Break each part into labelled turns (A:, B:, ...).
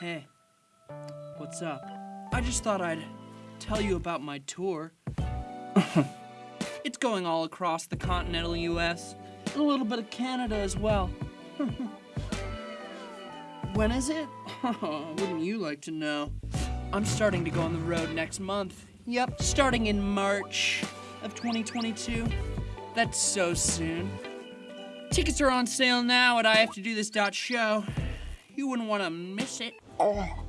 A: Hey, what's up? I just thought I'd tell you about my tour. it's going all across the continental US and a little bit of Canada as well. when is it? Wouldn't you like to know? I'm starting to go on the road next month. Yep, starting in March of 2022. That's so soon. Tickets are on sale now at IHaveToDoThis.show. You wouldn't want to miss it.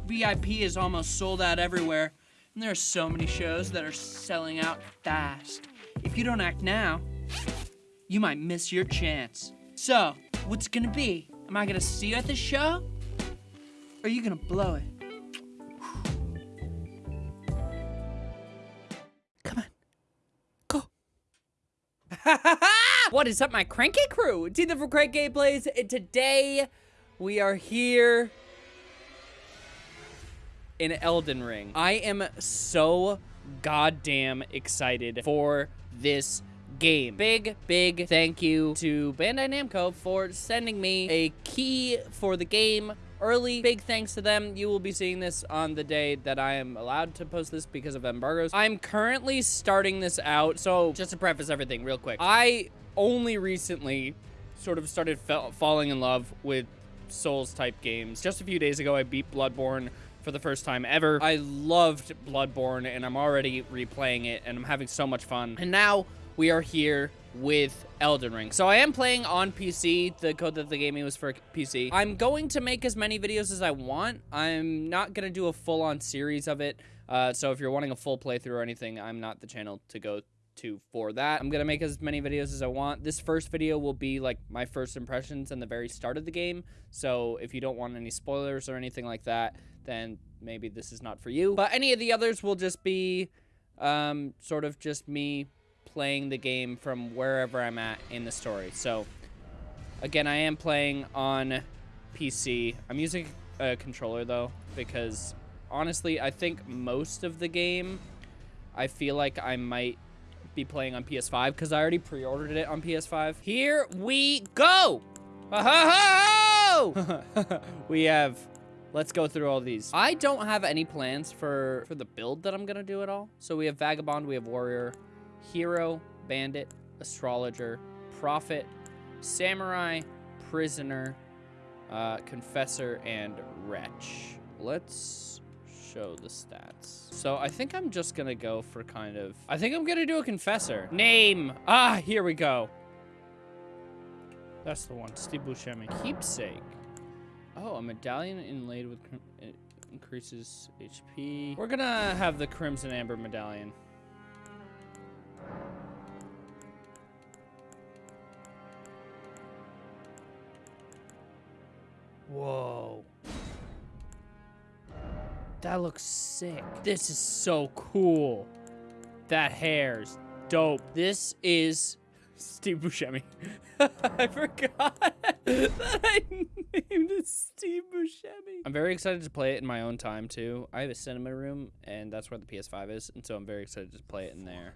A: VIP is almost sold out everywhere, and there are so many shows that are selling out fast. If you don't act now, you might miss your chance. So, what's it gonna be? Am I gonna see you at the show? Or are you gonna blow it? Come on. Go.
B: what is up, my cranky crew? It's Ethan from Crank Gameplays, and today we are here in Elden Ring. I am so goddamn excited for this game. Big, big thank you to Bandai Namco for sending me a key for the game early. Big thanks to them. You will be seeing this on the day that I am allowed to post this because of embargoes. I'm currently starting this out. So just to preface everything real quick, I only recently sort of started falling in love with Souls type games. Just a few days ago, I beat Bloodborne for the first time ever. I loved Bloodborne and I'm already replaying it and I'm having so much fun. And now we are here with Elden Ring. So I am playing on PC. The code that they gave me was for PC. I'm going to make as many videos as I want. I'm not going to do a full-on series of it. Uh, so if you're wanting a full playthrough or anything, I'm not the channel to go to for that. I'm going to make as many videos as I want. This first video will be like my first impressions and the very start of the game. So if you don't want any spoilers or anything like that, then maybe this is not for you. But any of the others will just be um, sort of just me playing the game from wherever I'm at in the story. So again, I am playing on PC. I'm using a controller though, because honestly, I think most of the game, I feel like I might be playing on PS5 because I already pre-ordered it on PS5. Here we go! we have, let's go through all these. I don't have any plans for, for the build that I'm gonna do at all. So we have Vagabond, we have Warrior, Hero, Bandit, Astrologer, Prophet, Samurai, Prisoner, uh, Confessor, and Wretch. Let's show the stats. So I think I'm just gonna go for kind of... I think I'm gonna do a Confessor. Name! Ah, here we go. That's the one, Steve Buscemi. Keepsake. Oh, a medallion inlaid with... increases HP. We're gonna have the Crimson Amber medallion. Whoa. That looks sick. This is so cool. That hair's dope. This is Steve Buscemi. I forgot that I named it Steve Buscemi. I'm very excited to play it in my own time too. I have a cinema room and that's where the PS5 is, and so I'm very excited to play it in there.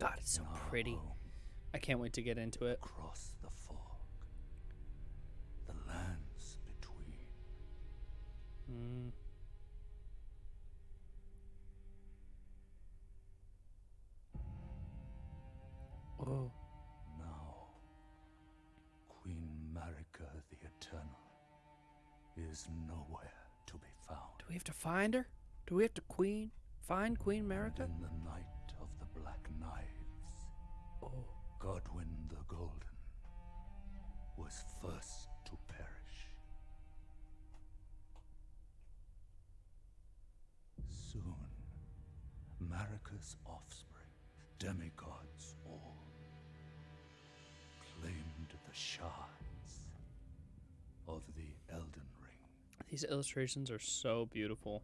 B: God, it's so pretty. I can't wait to get into it.
C: Across the fog, the lands between.
B: Mm. Oh.
C: Now, Queen Marika the Eternal is nowhere to be found.
B: Do we have to find her? Do we have to queen find Queen Marika?
C: Was first to perish. Soon, Marika's offspring, demigods all, claimed the shards of the Elden Ring.
B: These illustrations are so beautiful.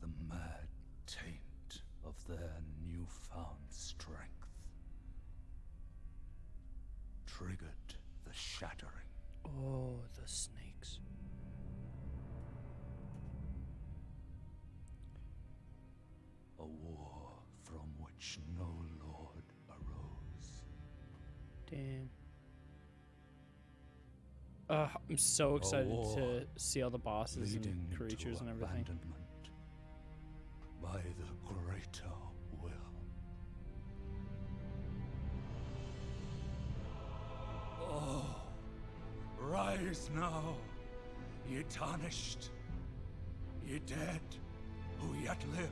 C: The mad taint of their newfound strength triggered the shattering.
B: Oh, the snakes.
C: A war from which no lord arose.
B: Damn. Uh, I'm so excited to see all the bosses and creatures and everything.
C: abandonment by the greater will. Oh, rise now, ye tarnished, ye dead who yet live.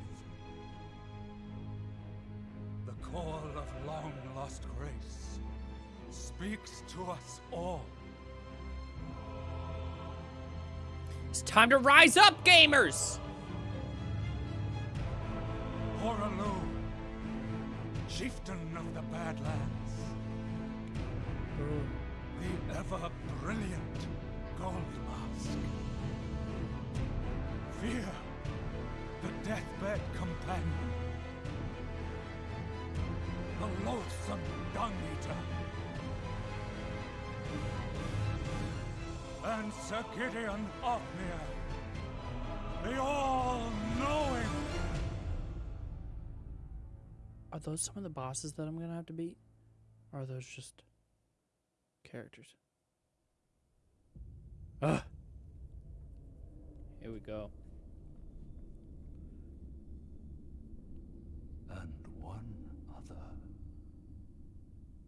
C: The call of long lost grace speaks to us all.
B: It's time to rise up, gamers!
C: Hoarah Loux, chieftain of the Badlands. Mm. The ever brilliant Gold Mask. Fia, the deathbed companion. The loathsome Dung Eater. And Sir Gideon Ofnir. The all-knowing.
B: Are those some of the bosses that I'm gonna have to beat? Or are those just characters? Ugh. Here we go.
C: and one other,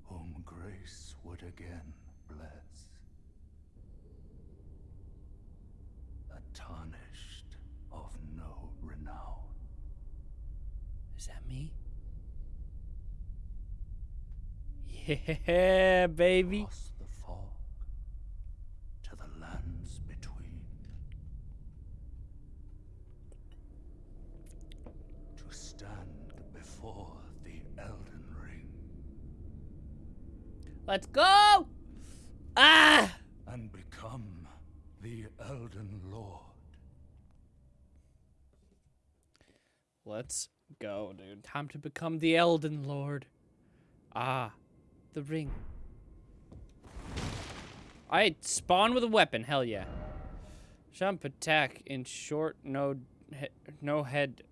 C: whom grace would again bless. A tarnished of no renown.
B: Is that me? Yeah, baby.
C: Across the fog to the lands between. To stand before the Elden Ring
B: Let's go! Ah!
C: and become the Elden Lord.
B: Let's go, dude. Time to become the Elden Lord. Ah, the ring. I spawn with a weapon. Hell yeah. Jump attack in short, no, he no head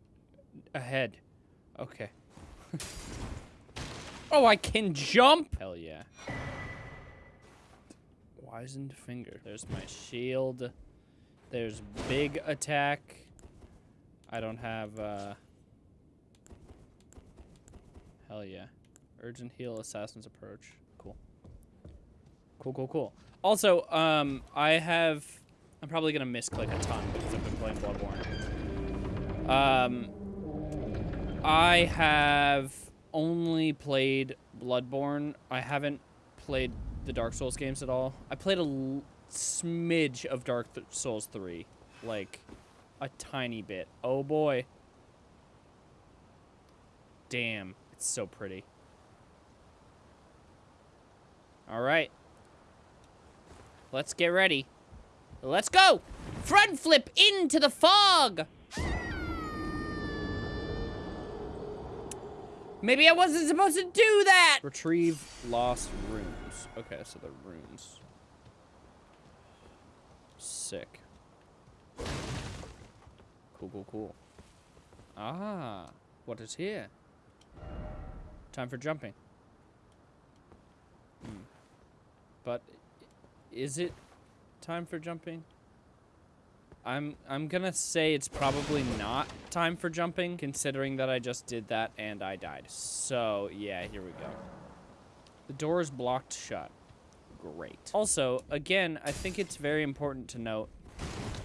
B: ahead. Okay. oh, I can jump. Hell yeah. Wizened finger. There's my shield. There's big attack. I don't have, uh... Hell yeah. Urgent heal, assassin's approach. Cool. Cool, cool, cool. Also, um, I have... I'm probably gonna misclick a ton because I've been playing Bloodborne. Um, I have only played Bloodborne. I haven't played the Dark Souls games at all. I played a smidge of Dark Th- Souls 3. Like, a tiny bit. Oh boy. Damn, it's so pretty. All right. Let's get ready. Let's go! Front flip into the fog! Maybe I wasn't supposed to do that! Retrieve lost runes. Okay, so the runes. Sick. Cool, cool, cool. Ah, what is here? Time for jumping. Hmm. But is it time for jumping? I'm I'm gonna say it's probably not time for jumping, considering that I just did that and I died. So yeah, here we go. The door is blocked shut. Great. Also, again, I think it's very important to note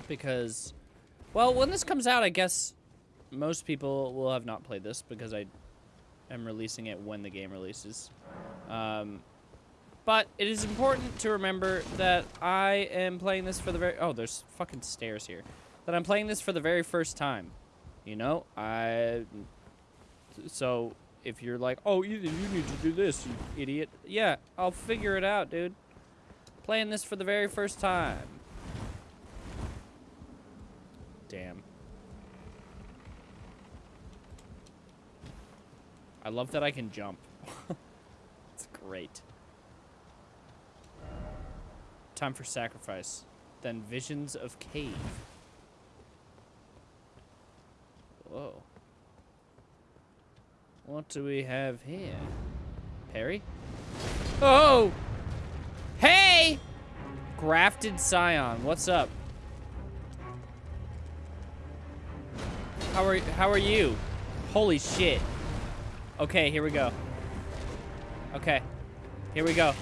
B: because, well, when this comes out, I guess most people will have not played this because I am releasing it when the game releases. Um, but it is important to remember that I am playing this for the very... Oh, there's fucking stairs here. That I'm playing this for the very first time. You know? I... So, if you're like, oh, Ethan, you need to do this, you idiot. Yeah, I'll figure it out, dude. Playing this for the very first time. Damn. I love that I can jump. it's great. Time for sacrifice. Then visions of cave. Whoa. What do we have here? Perry? Oh! Hey! Grafted Scion, what's up? How are how are you? Holy shit. Okay, here we go. Okay. Here we go.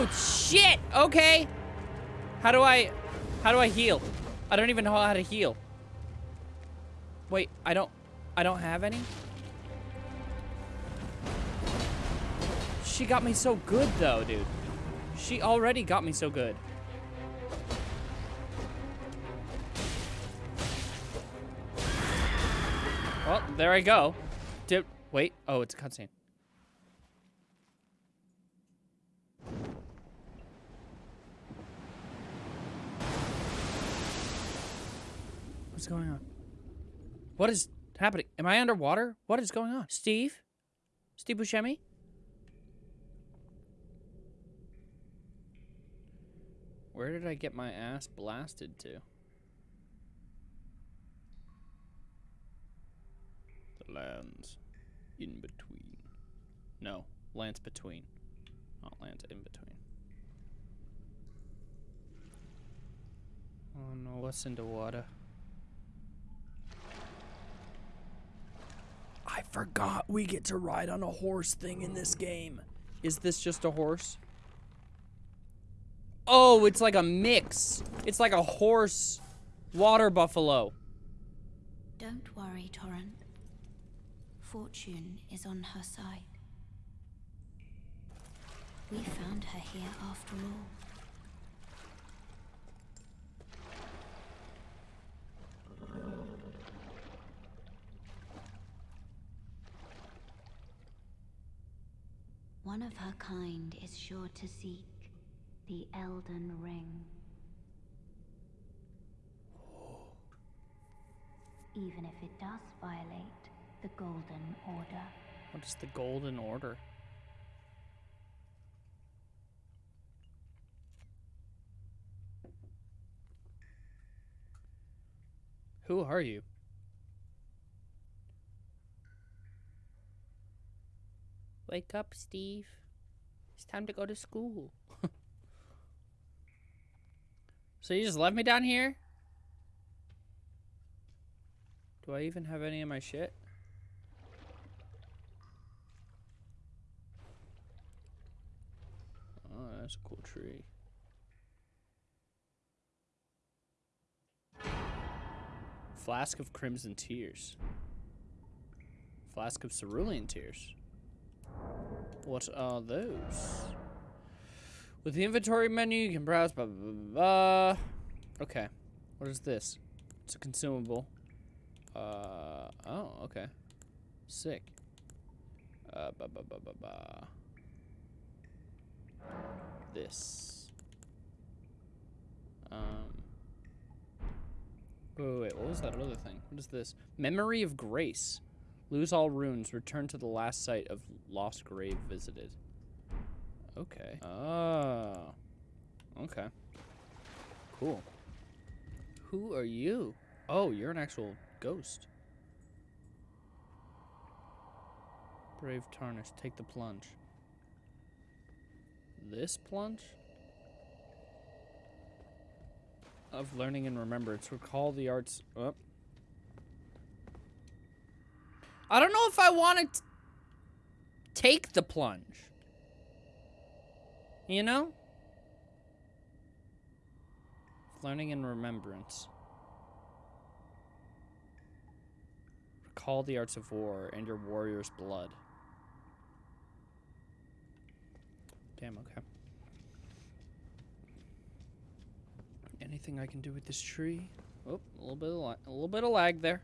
B: Oh shit! Okay. How do I how do I heal? I don't even know how to heal. Wait, I don't I don't have any? She got me so good though, dude. She already got me so good. Well, there I go. Did wait? Oh, it's a cutscene. What's going on? What is happening? Am I underwater? What is going on? Steve? Steve Buscemi? Where did I get my ass blasted to? The lands in between. No, lands between. Not lands in between. Oh no, what's in the water? I forgot we get to ride on a horse thing in this game. Is this just a horse? Oh, it's like a mix. It's like a horse water buffalo.
D: Don't worry, Torrent. Fortune is on her side. We found her here after all. One of her kind is sure to seek the Elden Ring. Even if it does violate the Golden Order.
B: What is the golden order? Who are you? Wake up, Steve. It's time to go to school. so you just left me down here? Do I even have any of my shit? Oh, that's a cool tree. Flask of Crimson Tears. Flask of Cerulean Tears. What are those? With the inventory menu, you can browse blah, blah, blah, blah. Okay. What is this? It's a consumable. Uh, oh, okay. Sick. Uh, ba ba ba ba ba. This. Um. Wait, wait, wait, what was that other thing? What is this? Memory of Grace. Lose all runes. Return to the last site of lost grace visited. Okay. Oh. Okay. Cool. Who are you? Oh, you're an actual ghost. Brave Tarnish, take the plunge. This plunge? Of learning and remembrance. Recall the arts. Oh. I don't know if I want to take the plunge. You know? Learning and remembrance. Recall the arts of war and your warrior's blood. Damn, okay. Anything I can do with this tree? Oh, a little bit of a little bit of lag there.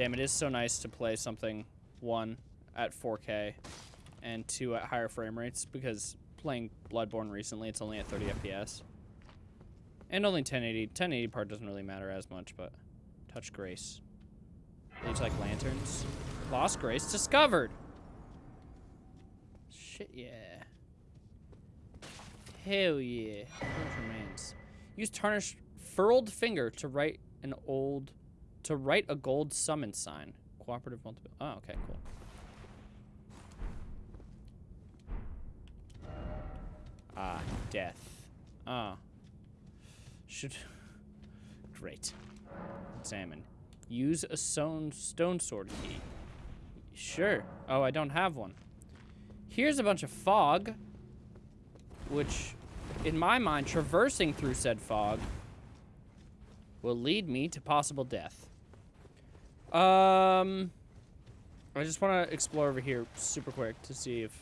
B: Damn, it is so nice to play something one at 4K and two at higher frame rates because playing Bloodborne recently, it's only at 30 FPS. And only 1080. 1080 part doesn't really matter as much, but touch grace. These like lanterns. Lost grace discovered. shit, yeah. Hell yeah. Remains. Use tarnished furled finger to write an old to write a gold summon sign. Cooperative multiple. Oh, okay, cool. Ah, death. Ah. Should. Great. Examine. Use a stone, stone sword key. Sure. Oh, I don't have one. Here's a bunch of fog, which, in my mind, traversing through said fog will lead me to possible death. Um, I just want to explore over here super quick to see if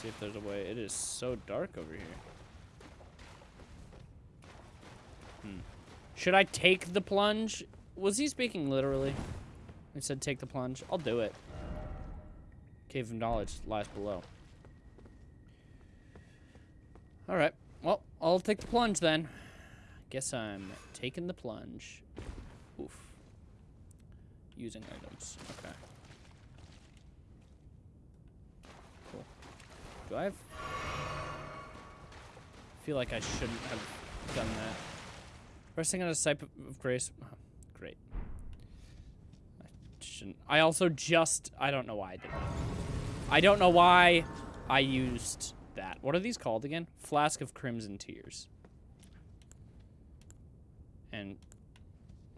B: see if there's a way. It is so dark over here. Hmm. Should I take the plunge? Was he speaking literally? He said take the plunge. I'll do it. Cave of Knowledge lies below. Alright. Well, I'll take the plunge then. Guess I'm taking the plunge. Oof. Using items. Okay. Cool. Do I have... feel like I shouldn't have done that. Resting on a site of grace. Oh, great. I shouldn't. I also just. I don't know why I did that. I don't know why I used that. What are these called again? Flask of Crimson Tears. And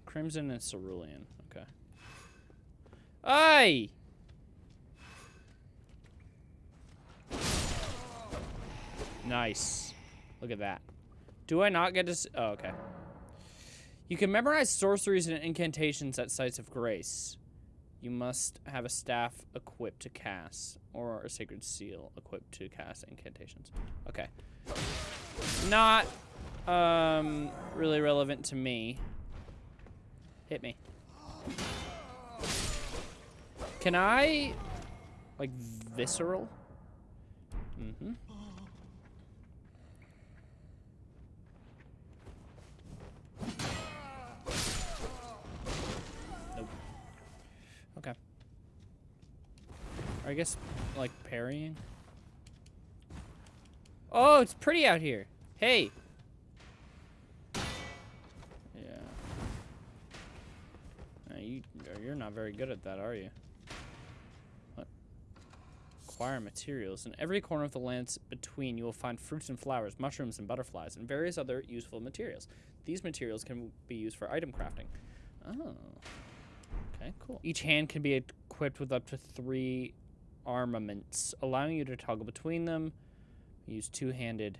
B: Crimson and Cerulean. Okay. Hey! Nice. Look at that. Do I not get to... Oh, okay. You can memorize sorceries and incantations at sites of grace. You must have a staff equipped to cast, or a sacred seal equipped to cast incantations. Okay. Not um, really relevant to me. Hit me. Can I, like, visceral? Mm-hmm. Okay. I guess, like, parrying? Oh, it's pretty out here. Hey. You, you're not very good at that, are you? What? Acquire materials. In every corner of the lands between, you will find fruits and flowers, mushrooms and butterflies, and various other useful materials. These materials can be used for item crafting. Oh. Okay, cool. Each hand can be equipped with up to three armaments, allowing you to toggle between them. Use two-handed.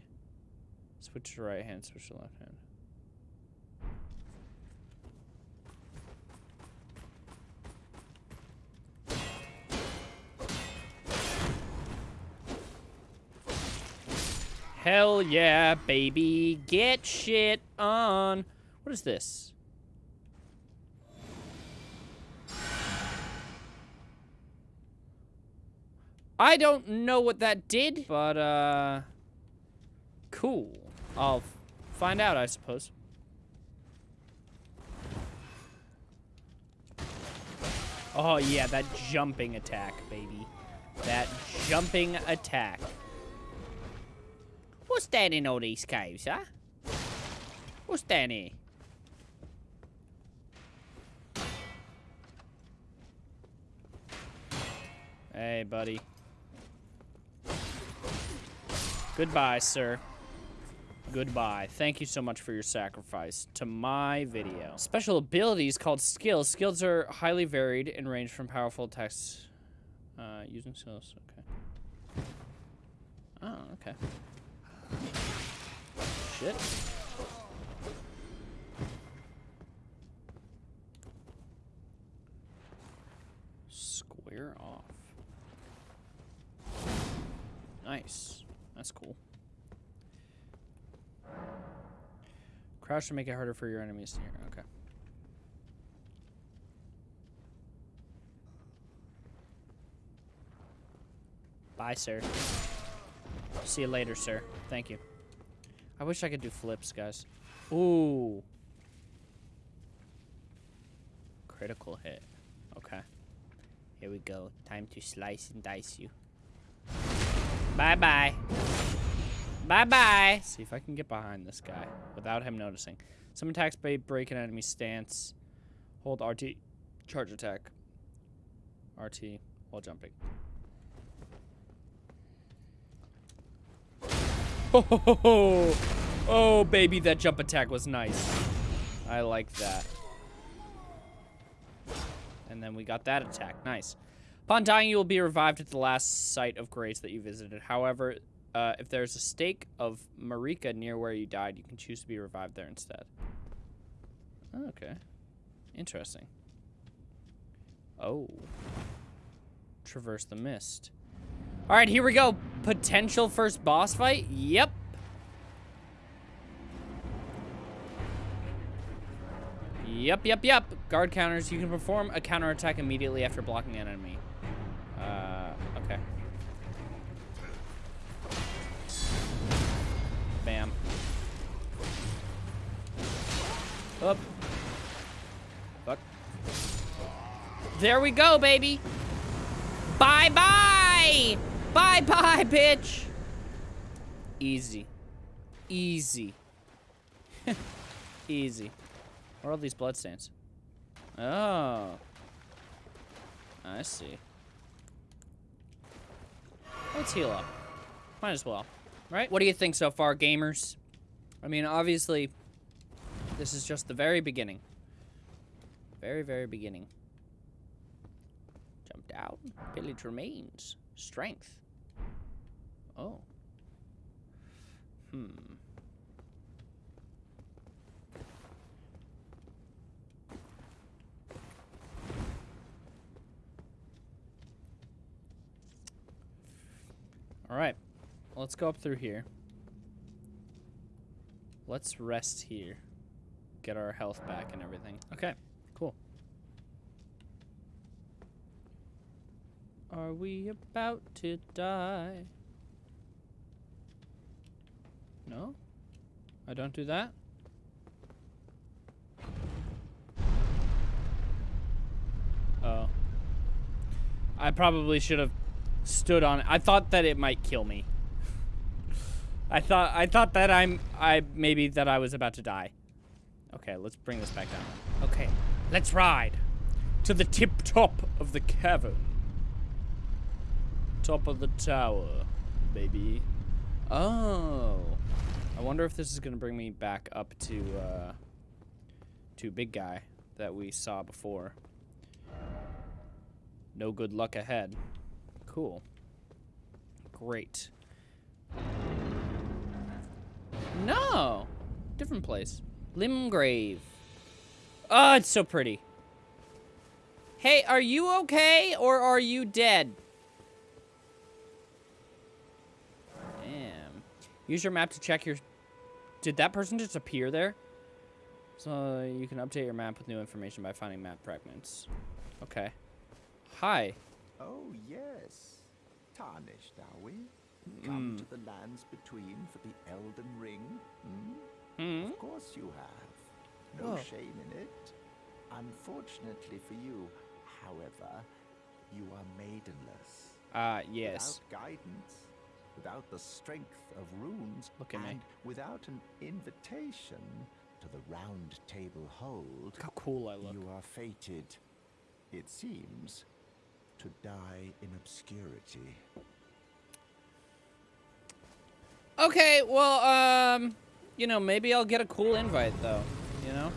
B: Switch to right hand, switch to left hand. Hell yeah, baby. Get shit on. What is this? I don't know what that did, but, uh, cool. I'll find out, I suppose. Oh, yeah, that jumping attack, baby. That jumping attack. What's that in all these caves, huh? What's that in? Hey, buddy. Goodbye, sir. Goodbye. Thank you so much for your sacrifice to my video. Special abilities called skills. Skills are highly varied and range from powerful attacks uh, using skills. Okay. Oh, okay. Shit. Square off. Nice. That's cool. Crouch to make it harder for your enemies to hear. Okay. Bye, sir. See you later, sir. Thank you. I wish I could do flips, guys. Ooh. Critical hit. Okay. Here we go. Time to slice and dice you. Bye-bye. Bye-bye. See if I can get behind this guy without him noticing. Some attacks by break an enemy stance. Hold RT. Charge attack. RT while jumping. Oh, oh, baby, that jump attack was nice. I like that. And then we got that attack. Nice. Upon dying, you will be revived at the last site of grace that you visited. However, uh, if there's a stake of Marika near where you died, you can choose to be revived there instead. Okay. Interesting. Oh. Traverse the mist. All right, here we go. Potential first boss fight? Yep. Yep, yep, yep. Guard counters. You can perform a counterattack immediately after blocking an enemy. Uh, okay. Bam. Up. Fuck. There we go, baby. Bye-bye. Bye-bye, bitch. Easy. Easy. Easy. Where are all these bloodstains? Oh. I see. Let's heal up. Might as well. Right? What do you think so far, gamers? I mean, obviously, this is just the very beginning. Very, very beginning. Jumped out. Village remains. Strength. Oh. Hmm. All right. Let's go up through here. Let's rest here. Get our health back and everything. Okay, cool. Are we about to die? No? I don't do that? Oh. I probably should have stood on it. I thought that it might kill me. I thought I thought that I'm I maybe that I was about to die. Okay, let's bring this back down. Okay, let's ride to the tip top of the cavern. Top of the tower, baby. Oh. I wonder if this is gonna bring me back up to uh to big guy that we saw before. No good luck ahead. Cool. Great. No! Different place. Limgrave. Oh, it's so pretty. Hey, are you okay or are you dead? Damn. Use your map to check your... Did that person just appear there? So you can update your map with new information by finding map fragments. Okay. Hi.
E: Oh, yes. Tarnished, are we? Come to the lands between for the Elden Ring? Hmm?
B: Hmm?
E: Of course you have. No
B: Oh.
E: shame in it. Unfortunately for you, however, you are maidenless.
B: Uh, yes.
E: Without guidance, without the strength of runes,
B: Look at me.
E: and without an invitation to the round table hold,
B: Look how cool I look.
E: you are fated, it seems, to die in obscurity.
B: Okay, well, um, you know, maybe I'll get a cool invite, though, you know?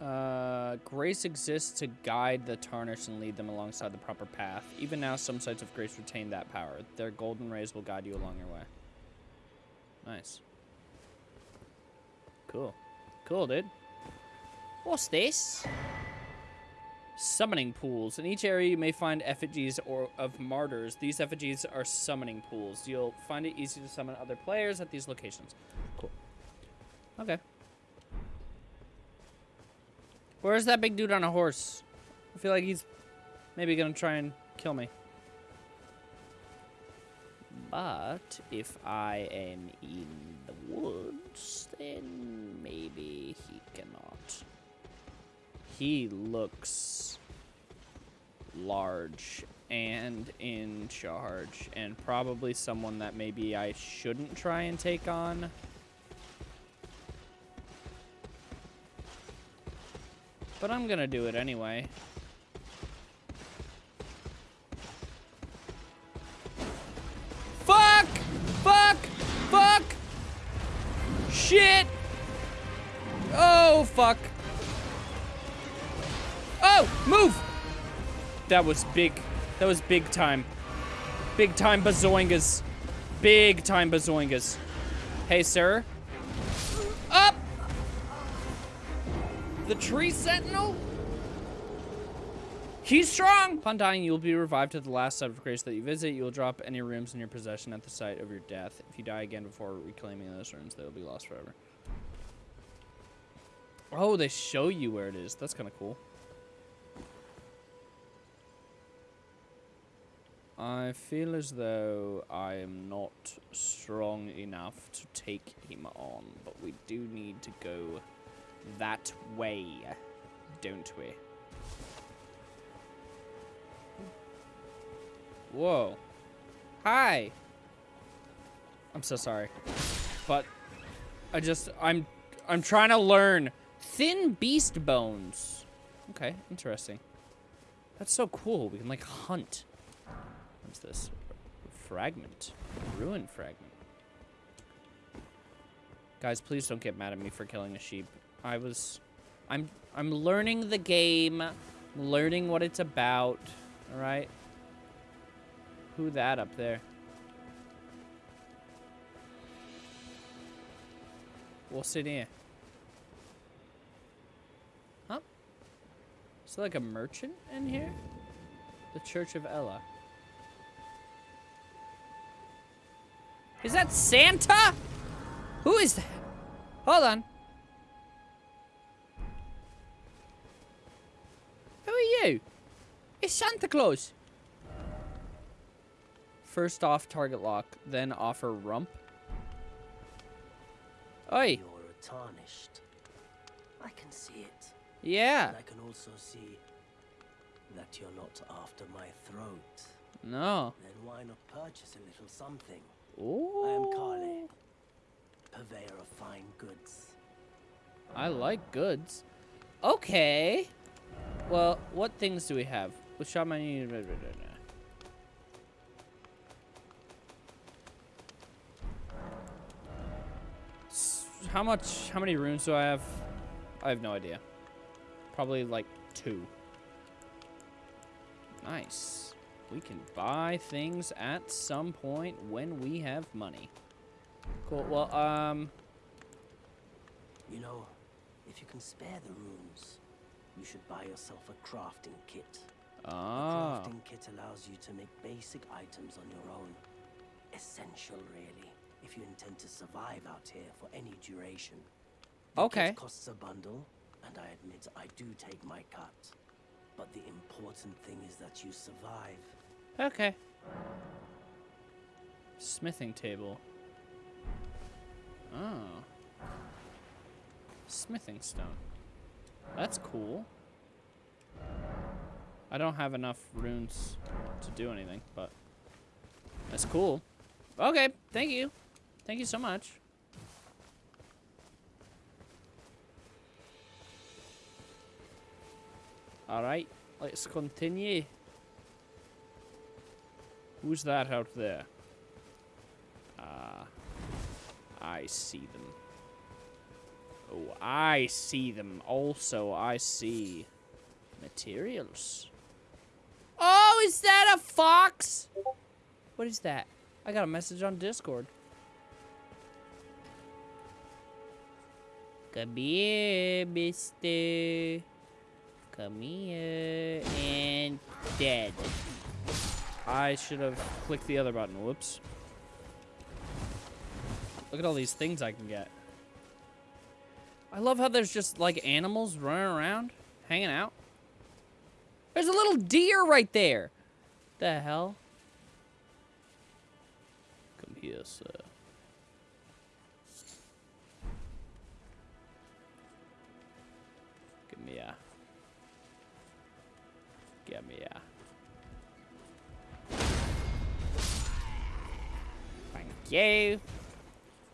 B: Uh, grace exists to guide the tarnished and lead them alongside the proper path. Even now, some sites of grace retain that power. Their golden rays will guide you along your way. Nice. Cool. Cool, dude. What's this? Summoning pools. In each area, you may find effigies or of martyrs. These effigies are summoning pools. You'll find it easy to summon other players at these locations. Cool. Okay. Where's that big dude on a horse? I feel like he's maybe gonna try and kill me. But if I am in the woods, then maybe he cannot. He looks large and in charge, and probably someone that maybe I shouldn't try and take on. But I'm gonna do it anyway. Fuck! Fuck! Fuck! Shit! Oh, fuck. Oh, move! That was big. That was big time. Big time bazoingas. Big time bazoingas. Hey, sir. The tree sentinel? He's strong! Upon dying, you will be revived to the last site of grace that you visit. You will drop any runes in your possession at the site of your death. If you die again before reclaiming those runes, they will be lost forever. Oh, they show you where it is. That's kind of cool. I feel as though I am not strong enough to take him on, but we do need to go that way, don't we? Whoa. Hi. I'm so sorry. But I just I'm I'm trying to learn thin beast bones. Okay, interesting. That's so cool. We can like hunt. What's this? Fragment. Ruin fragment. Guys, please don't get mad at me for killing a sheep. I was I'm I'm learning the game, learning what it's about, all right? Who that up there? What's in here? Huh? Is there like a merchant in here? The Church of Elleh. Is that Santa? Who is that? Hold on. You? It's Santa Claus. First off target lock, then offer rump. Oi.
F: You're tarnished. I can see it.
B: Yeah.
F: And I can also see that you're not after my throat.
B: No.
F: Then why not purchase a little something?
B: Ooh.
F: I am Kalé, purveyor of fine goods.
B: I like goods. Okay. Well, what things do we have? With shaman. How much? How many runes do I have? I have no idea. Probably like two. Nice. We can buy things at some point when we have money. Cool. Well, um,
F: You know, if you can spare the runes, you should buy yourself a crafting kit. A
B: ah.
F: crafting kit allows you to make basic items on your own. Essential, really, if you intend to survive out here for any duration. The
B: Okay.
F: Costs a bundle, and I admit I do take my cut. But the important thing is that you survive.
B: Okay. Smithing table. Oh. Smithing stone. That's cool. I don't have enough runes to do anything, but that's cool. Okay, thank you. Thank you so much. Alright, let's continue. Who's that out there? Ah, I see them. Oh, I see them. Also, I see materials. Oh, is that a fox? What is that? I got a message on Discord. Come here, mister. Come here. And dead. I should have clicked the other button. Whoops. Look at all these things I can get. I love how there's just, like, animals running around, hanging out. There's a little deer right there. The hell? Come here, sir. Give me a... Give me a... Thank you.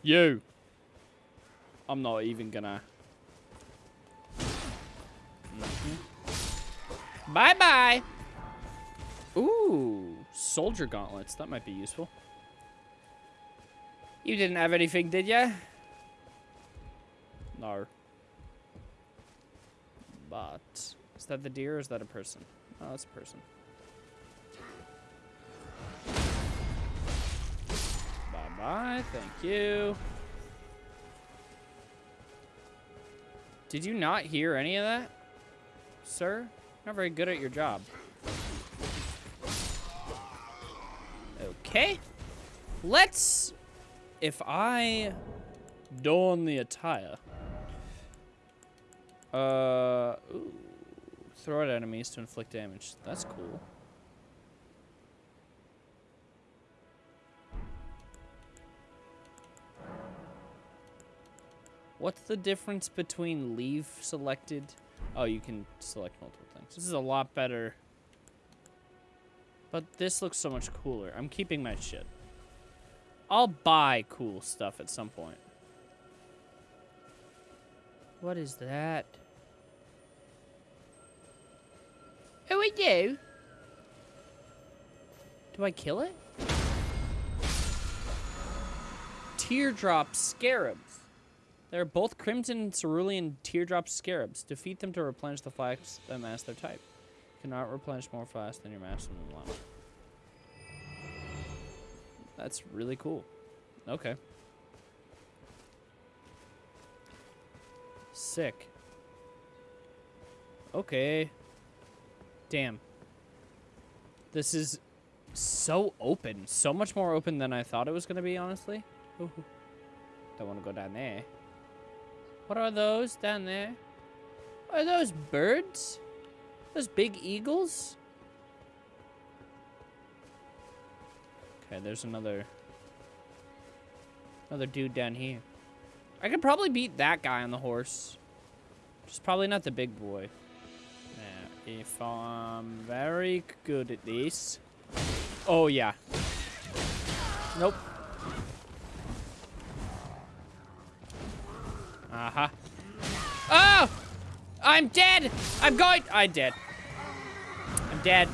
B: You. I'm not even gonna. Mm-hmm. Bye bye. Ooh, soldier gauntlets. That might be useful. You didn't have anything, did ya? No. But is that the deer or is that a person? Oh, that's a person. Bye bye. Thank you. Did you not hear any of that, sir? Not very good at your job. Okay. Let's. If I don the attire. Uh. Ooh. Throw at enemies to inflict damage. That's cool. What's the difference between leave selected? Oh, you can select multiple things. This is a lot better. But this looks so much cooler. I'm keeping my shit. I'll buy cool stuff at some point. What is that? Who are you? Do I kill it? Teardrop scarabs. They're both crimson cerulean teardrop scarabs. Defeat them to replenish the flasks that mask their type. Cannot replenish more flask than your maximum allowance. That's really cool. Okay. Sick. Okay. Damn. This is so open. So much more open than I thought it was going to be, honestly. Ooh. Don't want to go down there. What are those down there? Are those birds? Those big eagles? Okay, there's another... Another dude down here. I could probably beat that guy on the horse. Just probably not the big boy. Now, if I'm very good at this... Oh, yeah. Nope. Uh-huh. Oh! I'm dead! I'm going- I'm dead. I'm dead.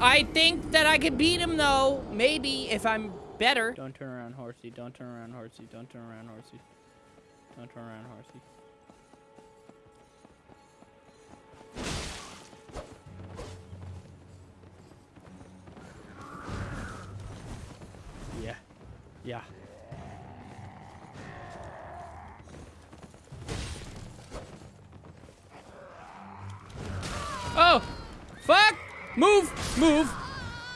B: I think that I could beat him, though. Maybe, if I'm better. Don't turn around, horsey. Don't turn around, horsey. Don't turn around, horsey. Don't turn around, horsey. Yeah. Yeah. Oh! Fuck! Move! Move!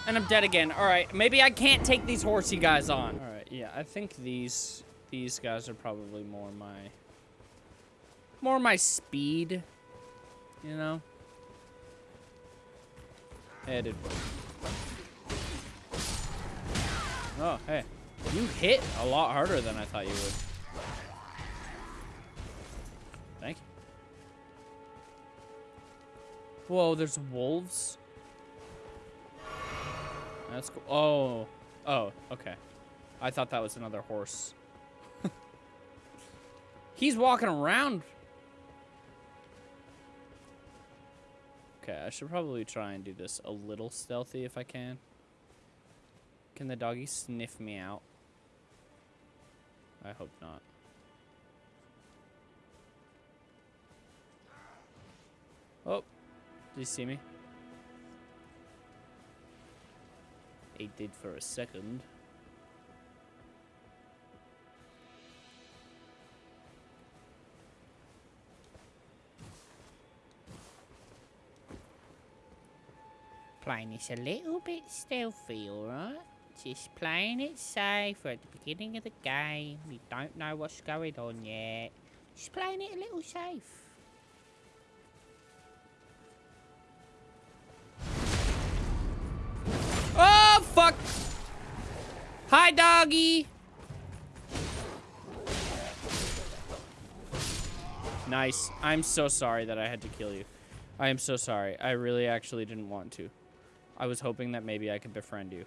B: And I'm dead again. Alright, maybe I can't take these horsey guys on. Alright, yeah, I think these these guys are probably more my more my speed. You know? Hey. Oh, hey. You hit a lot harder than I thought you would. Thank you. Whoa, there's wolves? That's cool. Oh. Oh, okay. I thought that was another horse. He's walking around. Okay, I should probably try and do this a little stealthy if I can. Can the doggy sniff me out? I hope not. Oh, did you see me? He did for a second. Playing this a little bit stealthy, alright? Just playing it safe We're at the beginning of the game. We don't know what's going on yet. Just playing it a little safe. Hi, doggy! Nice. I'm so sorry that I had to kill you. I am so sorry. I really actually didn't want to. I was hoping that maybe I could befriend you.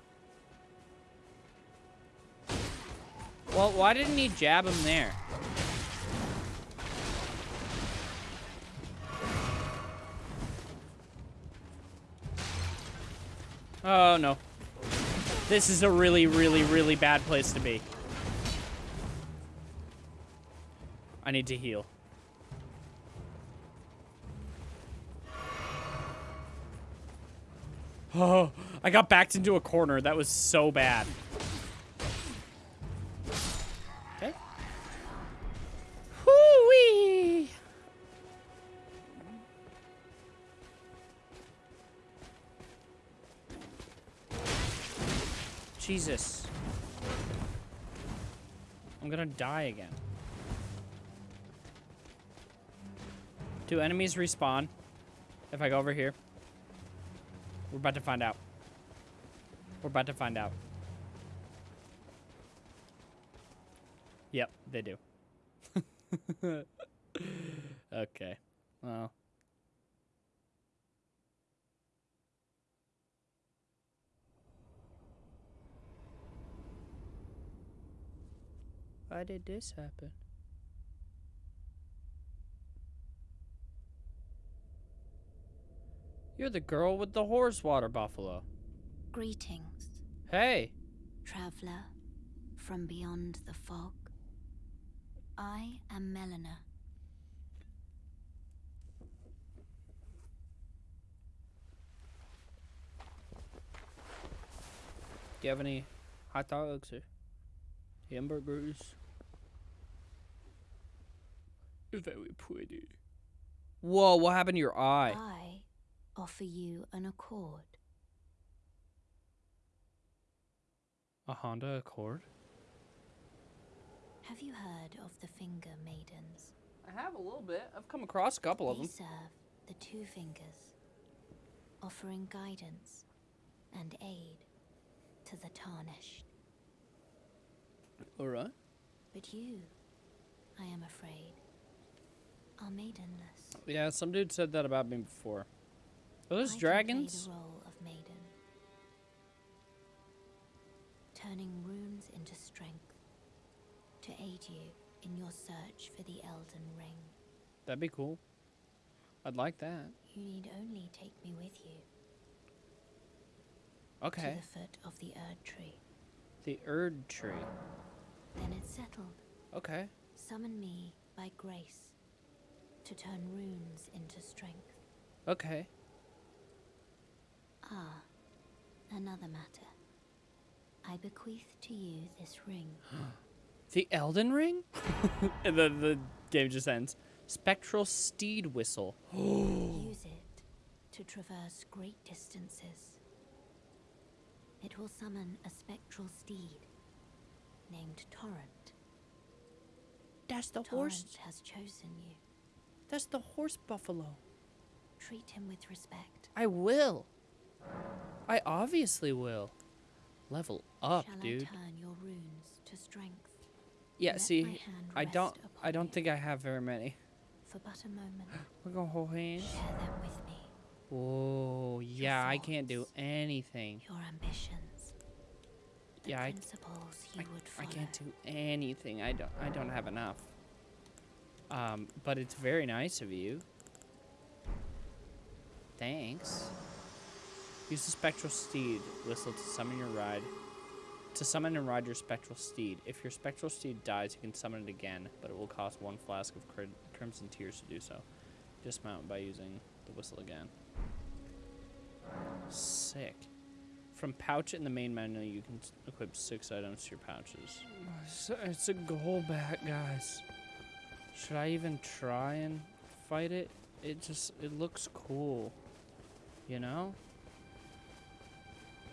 B: Well, why didn't he jab him there? Oh, no. This is a really, really, really bad place to be. I need to heal. Oh, I got backed into a corner. That was so bad. Jesus. I'm gonna die again. Do enemies respawn if I go over here? We're about to find out. We're about to find out. Yep, they do. okay. Well. Why did this happen? You're the girl with the horse water buffalo.
D: Greetings,
B: Hey.
D: traveler from beyond the fog. I am Melina.
B: Do you have any hot dogs or hamburgers? Very pretty. Whoa, what happened to your eye?
D: I offer you an accord.
B: A Honda Accord?
D: Have you heard of the Finger Maidens?
B: I have a little bit. I've come across a couple of
D: they
B: them.
D: serve the Two Fingers, offering guidance and aid to the tarnished.
B: Alright.
D: But you, I am afraid, are maidenless.
B: Yeah, some dude said that about me before. Are those
D: I
B: dragons?
D: The role of maiden, turning runes into strength to aid you in your search for the Elden Ring.
B: That'd be cool. I'd like that.
D: You need only take me with you
B: Okay.
D: to the foot of the Erd Tree.
B: The Erd Tree.
D: Then it's settled.
B: Okay.
D: Summon me by grace to turn runes into strength.
B: Okay.
D: Ah, another matter. I bequeath to you this ring.
B: The Elden Ring? the the game just ends. Spectral Steed Whistle.
D: Use it to traverse great distances. It will summon a spectral steed named Torrent.
B: That's the
D: Torrent has chosen you.
B: That's the horse buffalo.
D: Treat him with respect.
B: I will. I obviously will. Level up,
D: Shall
B: dude.
D: I turn your runes to strength?
B: Yeah,
D: Let
B: see, I don't I don't think I have very many.
D: For but a moment,
B: We're gonna hold hands.
D: share them with me.
B: Whoa, yeah, I can't do anything.
D: Your ambitions.
B: Yeah, I- I,
D: would
B: I can't do anything. I don't I don't have enough. Um, but it's very nice of you. Thanks. Use the spectral steed whistle to summon your ride. To summon and ride your spectral steed. If your spectral steed dies, you can summon it again, but it will cost one flask of cri- crimson tears to do so. Dismount by using the whistle again. Sick. From pouch in the main menu, you can equip six items to your pouches. It's, a goal back, guys. Should I even try and fight it? It just, it looks cool. You know?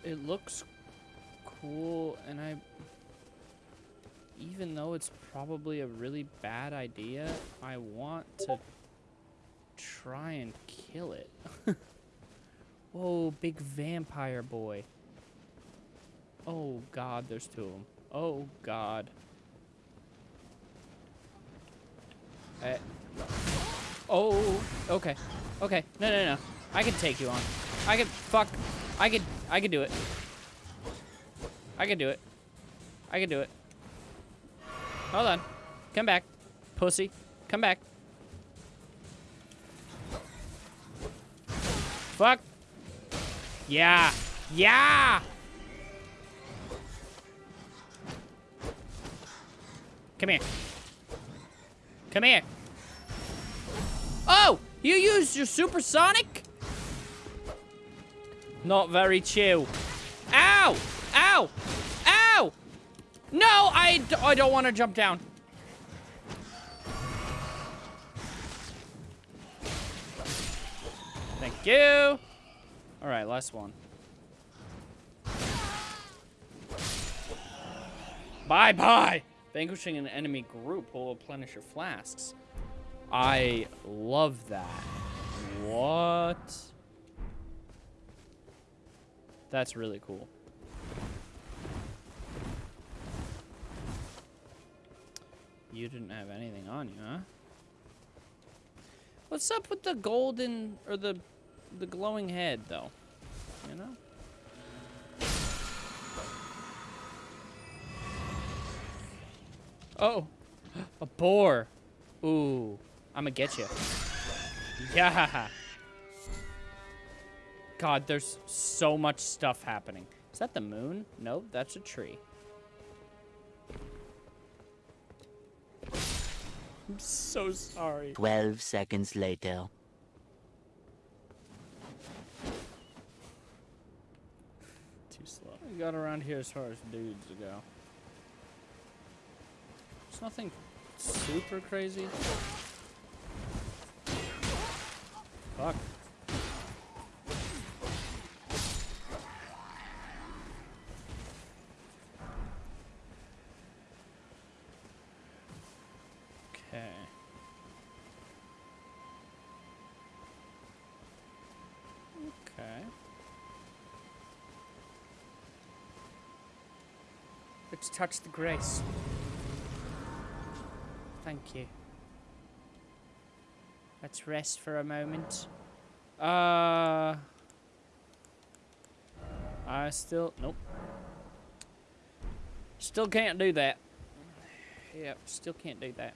B: It looks cool, and I. Even though it's probably a really bad idea, I want to try and kill it. Whoa, big vampire boy. Oh god, there's two of them. Oh god. Eh. Oh, okay. Okay. No, no, no. I can take you on. I can, fuck. I can, I can do it. I can do it. I can do it. Hold on. Come back. Pussy. Come back. Fuck. Yeah. Yeah. Come here. Come here. Oh, you used your supersonic? Not very chill. Ow! Ow! Ow! No, I, d- I don't want to jump down. Thank you. All right, last one. Bye bye. Vanquishing an enemy group will replenish your flasks. I love that. What? That's really cool. You didn't have anything on you, huh? What's up with the golden or the the glowing head though? You know? Oh, a boar. Ooh, I'ma get you. Yeah. God, there's so much stuff happening. Is that the moon? Nope, that's a tree. I'm so sorry.
G: 12 seconds later.
B: Too slow. We got around here as far as dudes go. There's nothing super crazy. Fuck. Okay. Okay. Let's touch the grace. Thank you. Let's rest for a moment. Uh. I still. Nope. Still can't do that. Yep, still can't do that.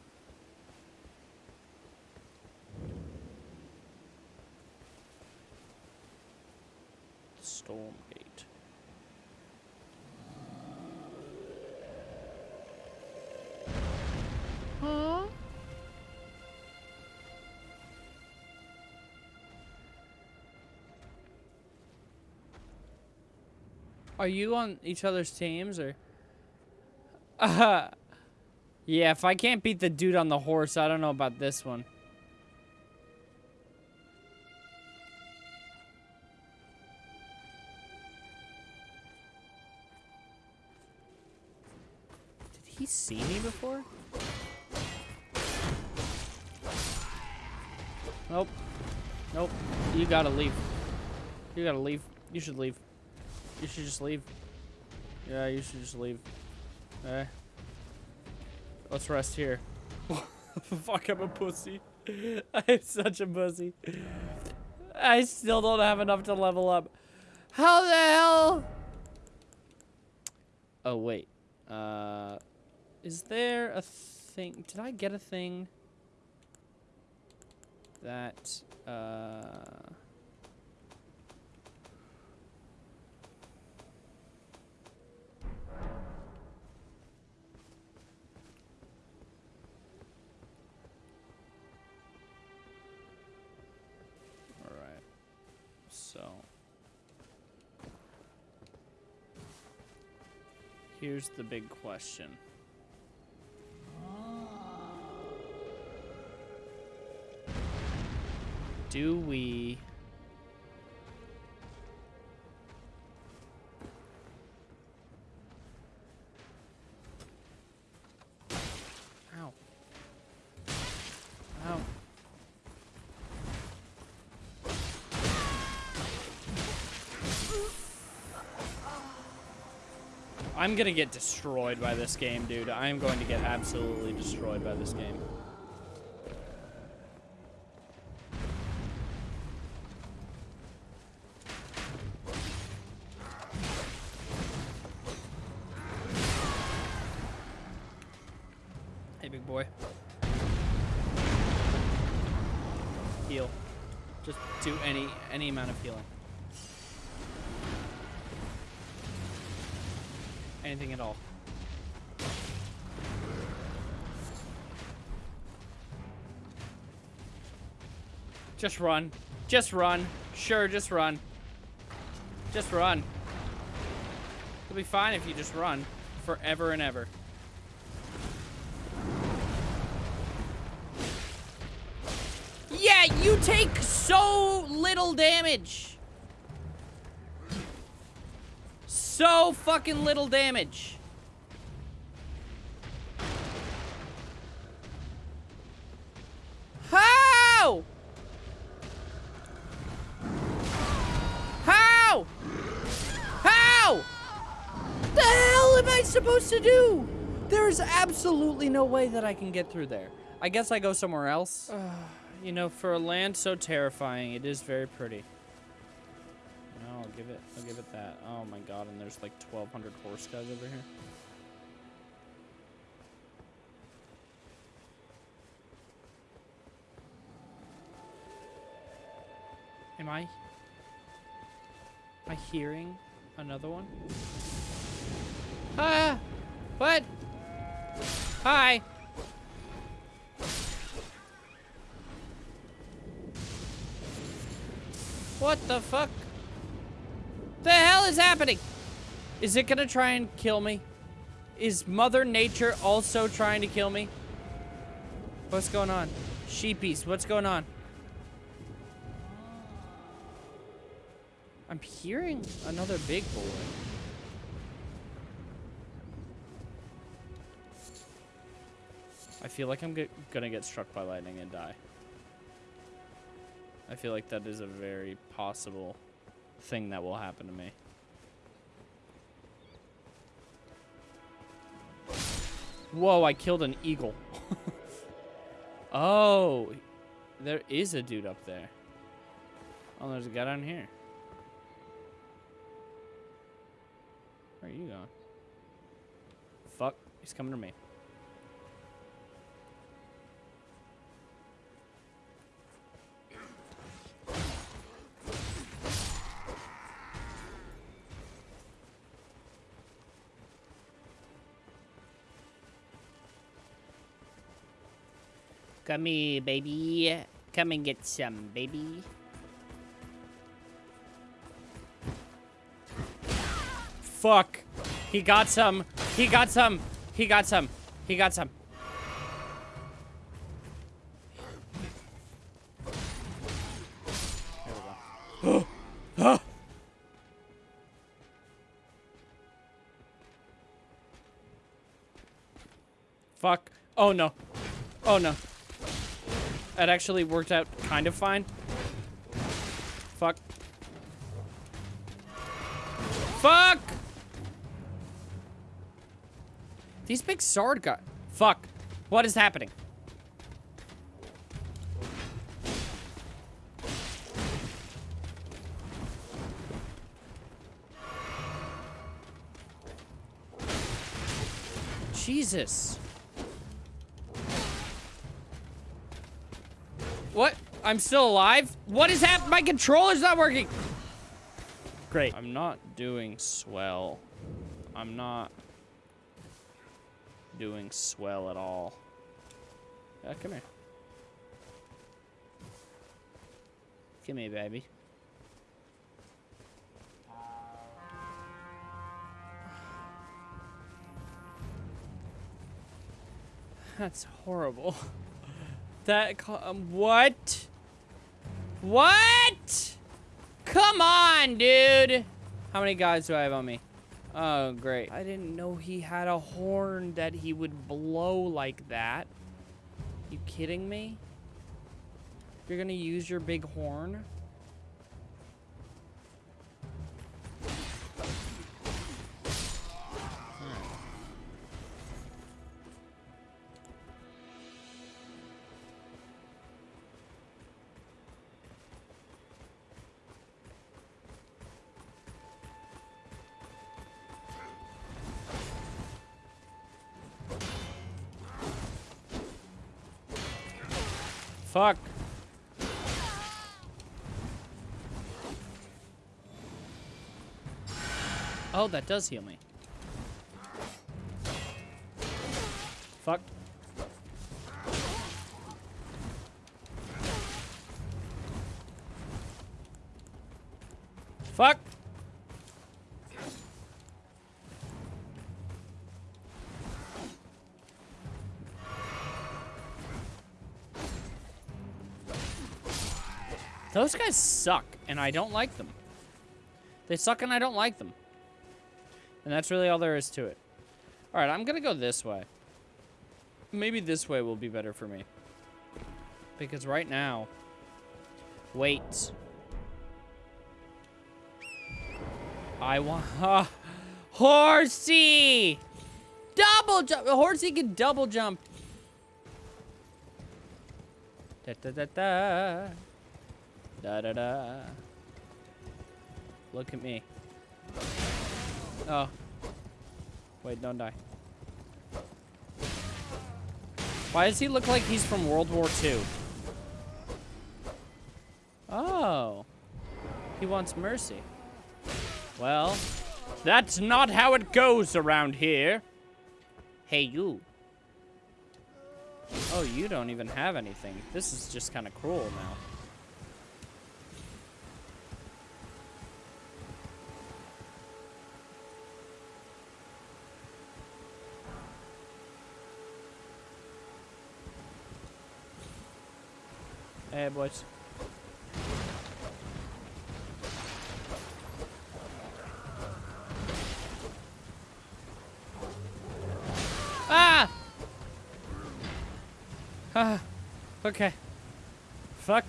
B: Are you on each other's teams or? Uh, yeah, if I can't beat the dude on the horse, I don't know about this one. Did he see me before? Nope. Nope. You gotta leave. You gotta leave. You should leave. You should just leave. Yeah, you should just leave. Eh. Let's rest here. Fuck, I'm a pussy. I'm such a pussy. I still don't have enough to level up. How the hell? Oh, wait. Uh, is there a thing? Did I get a thing? That, uh... Here's the big question. Do we... I'm gonna get destroyed by this game, dude. I am going to get absolutely destroyed by this game. Hey, big boy. Heal. Just do any any amount of healing. Anything at all. Just run. Just run. Sure, just run. Just run. You'll be fine if you just run forever and ever. Yeah, you take so little damage. So fucking little damage. How? How? How? The hell am I supposed to do? There's absolutely no way that I can get through there. I guess I go somewhere else. you know, for a land so terrifying, it is very pretty. Give it. I'll give it that. Oh my god! And there's like 1,200 horse guys over here. Am I? Am I hearing another one? Ah! What? Hi! What the fuck? What the hell is happening? Is it gonna try and kill me? Is Mother Nature also trying to kill me? What's going on? Sheepies, what's going on? I'm hearing another big boy. I feel like I'm gonna get struck by lightning and die. I feel like that is a very possible thing that will happen to me. Whoa, I killed an eagle. oh, there is a dude up there. Oh, there's a guy down here. Where are you going? Fuck, he's coming to me. Come here, baby. Come and get some, baby. Fuck. He got some. He got some. He got some. He got some. There we go. Fuck. Oh no. Oh no. That actually worked out kind of fine. Fuck. Fuck! These big sword guys. Fuck. What is happening? Jesus. What? I'm still alive? What is happening? My controller's not working. Great. I'm not doing swell. I'm not doing swell at all. Uh, come here. Come here, baby. That's horrible. That um, what? What? Come on, dude. How many guys do I have on me? Oh, great. I didn't know he had a horn that he would blow like that. You kidding me? You're gonna use your big horn? Fuck. Oh, that does heal me. Fuck. Fuck. Those guys suck, and I don't like them. They suck and I don't like them. And that's really all there is to it. Alright, I'm gonna go this way. Maybe this way will be better for me. Because right now... Wait. I want... Uh, horsey! Double jump! Horsey can double jump. Da da da da. Da da da. Look at me. Oh. Wait, don't die. Why does he look like he's from World War II? Oh. He wants mercy. Well, that's not how it goes around here. Hey, you. Oh, you don't even have anything. This is just kind of cruel now. Hey, boys. Ah! Ah. Okay. Fuck.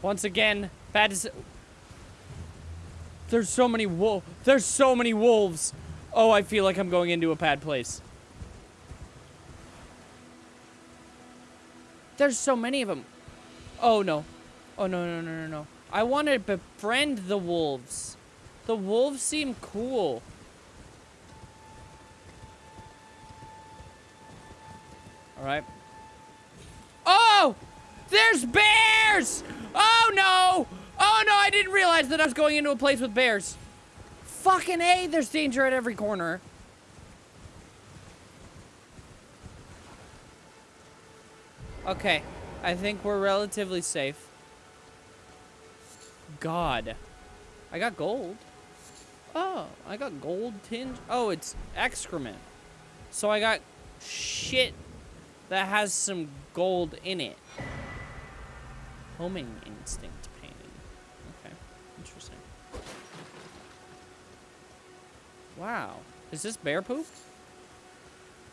B: Once again, bad is. There's so many wolf. There's so many wolves. Oh, I feel like I'm going into a bad place. There's so many of them. Oh, no. Oh, no, no, no, no, no. I want to befriend the wolves. The wolves seem cool. All right. Oh! There's bears! Oh, no! Oh, no, I didn't realize that I was going into a place with bears. Fucking A, there's danger at every corner. Okay, I think we're relatively safe. God. I got gold. Oh, I got gold tinge. Oh, it's excrement. So I got shit that has some gold in it. Homing instinct painting. Okay, interesting. Wow. Is this bear poop?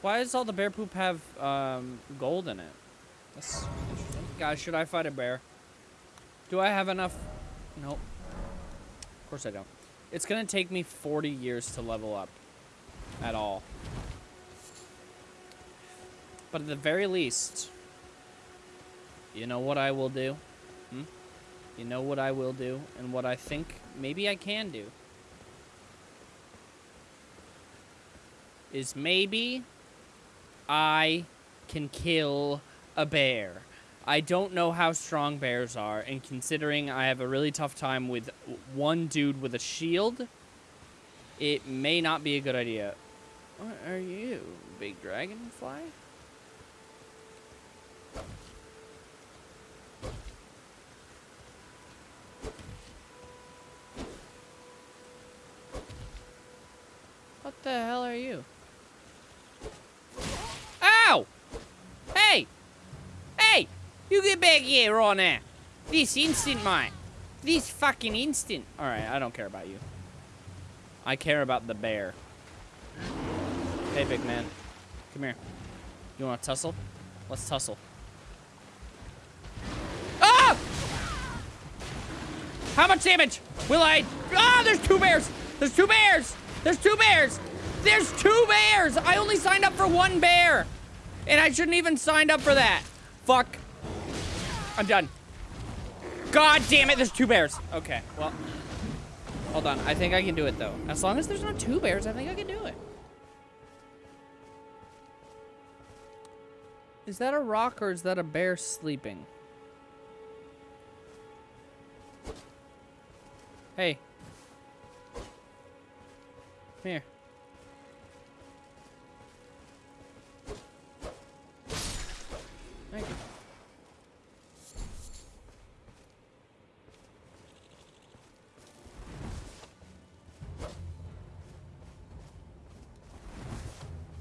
B: Why does all the bear poop have um, gold in it? That's interesting. Guys, should I fight a bear? Do I have enough? Nope. Of course I don't. It's gonna take me 40 years to level up. At all. But at the very least, you know what I will do? Hmm? You know what I will do and what I think maybe I can do? Is maybe I can kill a bear. I don't know how strong bears are, and considering I have a really tough time with one dude with a shield, it may not be a good idea. What are you, big dragonfly? What the hell are you? Ow! You get back here right now. This instant, mate. This fucking instant. Alright, I don't care about you. I care about the bear. Hey, big man. Come here. You want to tussle? Let's tussle. Ah! How much damage will I... Ah, there's two bears! There's two bears! There's two bears! There's two bears! I only signed up for one bear! And I shouldn't even signed up for that. Fuck. I'm done. God damn it, there's two bears. Okay, well. Hold on, I think I can do it though. As long as there's not two bears, I think I can do it. Is that a rock or is that a bear sleeping? Hey. Come here. Thank you.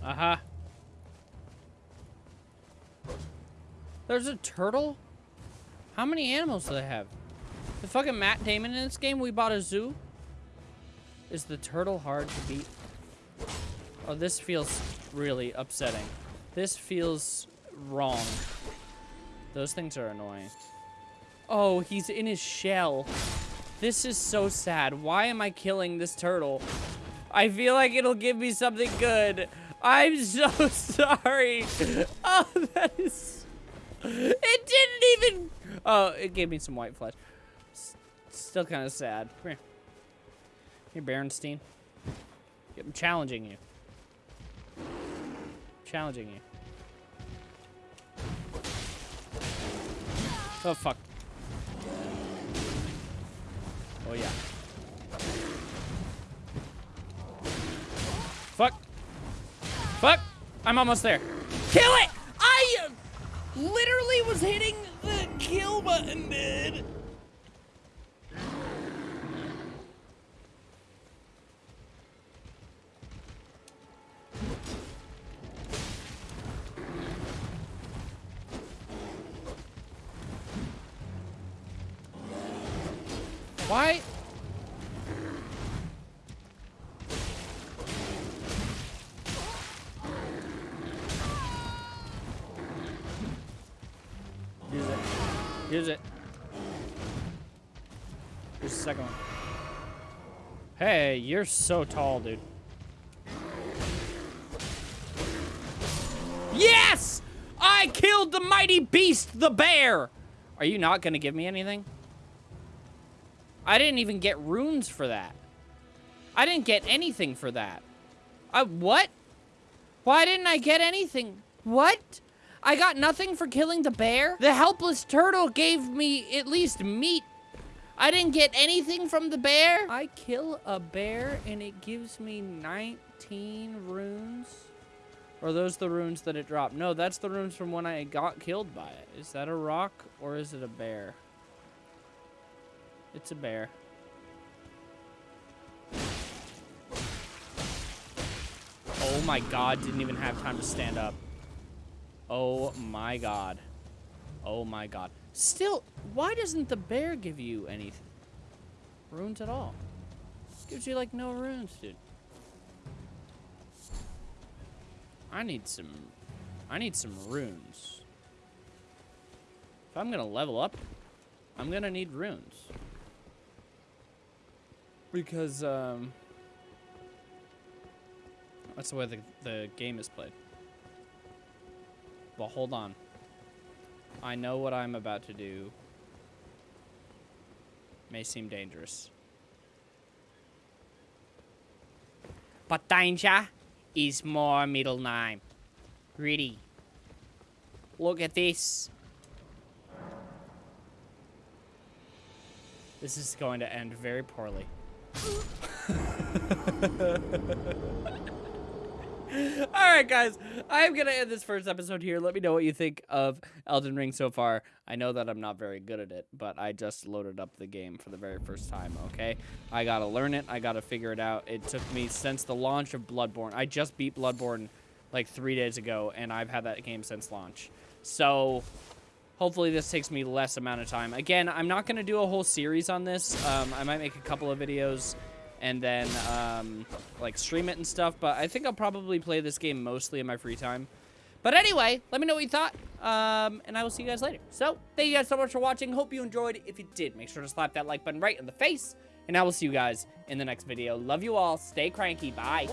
B: Uh-huh. There's a turtle? How many animals do they have? The fucking Matt Damon in this game, we bought a zoo? Is the turtle hard to beat? Oh, this feels really upsetting. This feels wrong. Those things are annoying. Oh, he's in his shell. This is so sad. Why am I killing this turtle? I feel like it'll give me something good. I'm so sorry. Oh, that is... It didn't even... Oh, it gave me some white flesh. S still kind of sad. Come here. Here, Berenstein. I'm challenging you. Challenging you. Oh, fuck. Oh, yeah. I'm almost there. Kill it! I literally was hitting the kill button, dude. You're so tall, dude. Yes! I killed the mighty beast, the bear! Are you not gonna give me anything? I didn't even get runes for that. I didn't get anything for that. I, what? Why didn't I get anything? What? I got nothing for killing the bear? The helpless turtle gave me at least meat. I didn't get anything from the bear? I kill a bear and it gives me 19 runes? Are those the runes that it dropped? No, that's the runes from when I got killed by it. Is that a rock or is it a bear? It's a bear. Oh my god, didn't even have time to stand up. Oh my god. Oh my god. Still, why doesn't the bear give you any Runes at all? Gives you like no runes, dude. I need some, I need some runes. If I'm gonna level up, I'm gonna need runes. Because, um, that's the way the, the game is played. Well, hold on. I know what I'm about to do may seem dangerous. But danger is my middle name. Ready. Look at this. This is going to end very poorly. All right, guys. I'm going to end this first episode here. Let me know what you think of Elden Ring so far. I know that I'm not very good at it, but I just loaded up the game for the very first time, okay? I got to learn it. I got to figure it out. It took me since the launch of Bloodborne. I just beat Bloodborne like three days ago, and I've had that game since launch. So hopefully this takes me less amount of time. Again, I'm not going to do a whole series on this. Um, I might make a couple of videos and then um, like stream it and stuff. But I think I'll probably play this game mostly in my free time. But anyway, let me know what you thought, um, and I will see you guys later. So, thank you guys so much for watching. Hope you enjoyed. If you did, make sure to slap that like button right in the face, and I will see you guys in the next video. Love you all. Stay cranky. Bye.